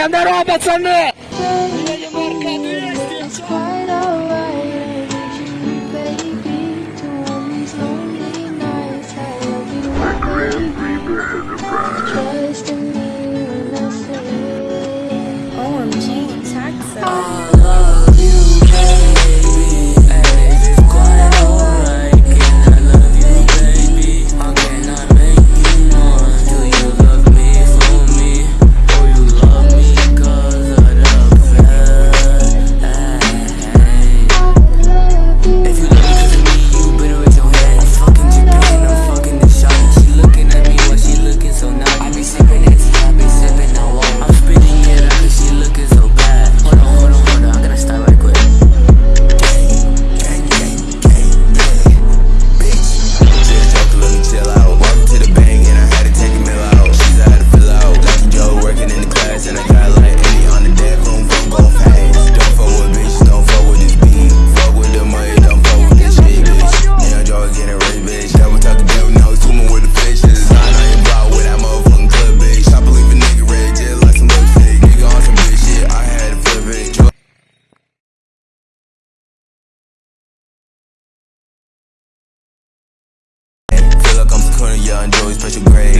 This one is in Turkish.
İskender Ahmet Sarı. 20, yeah, enjoy special grade.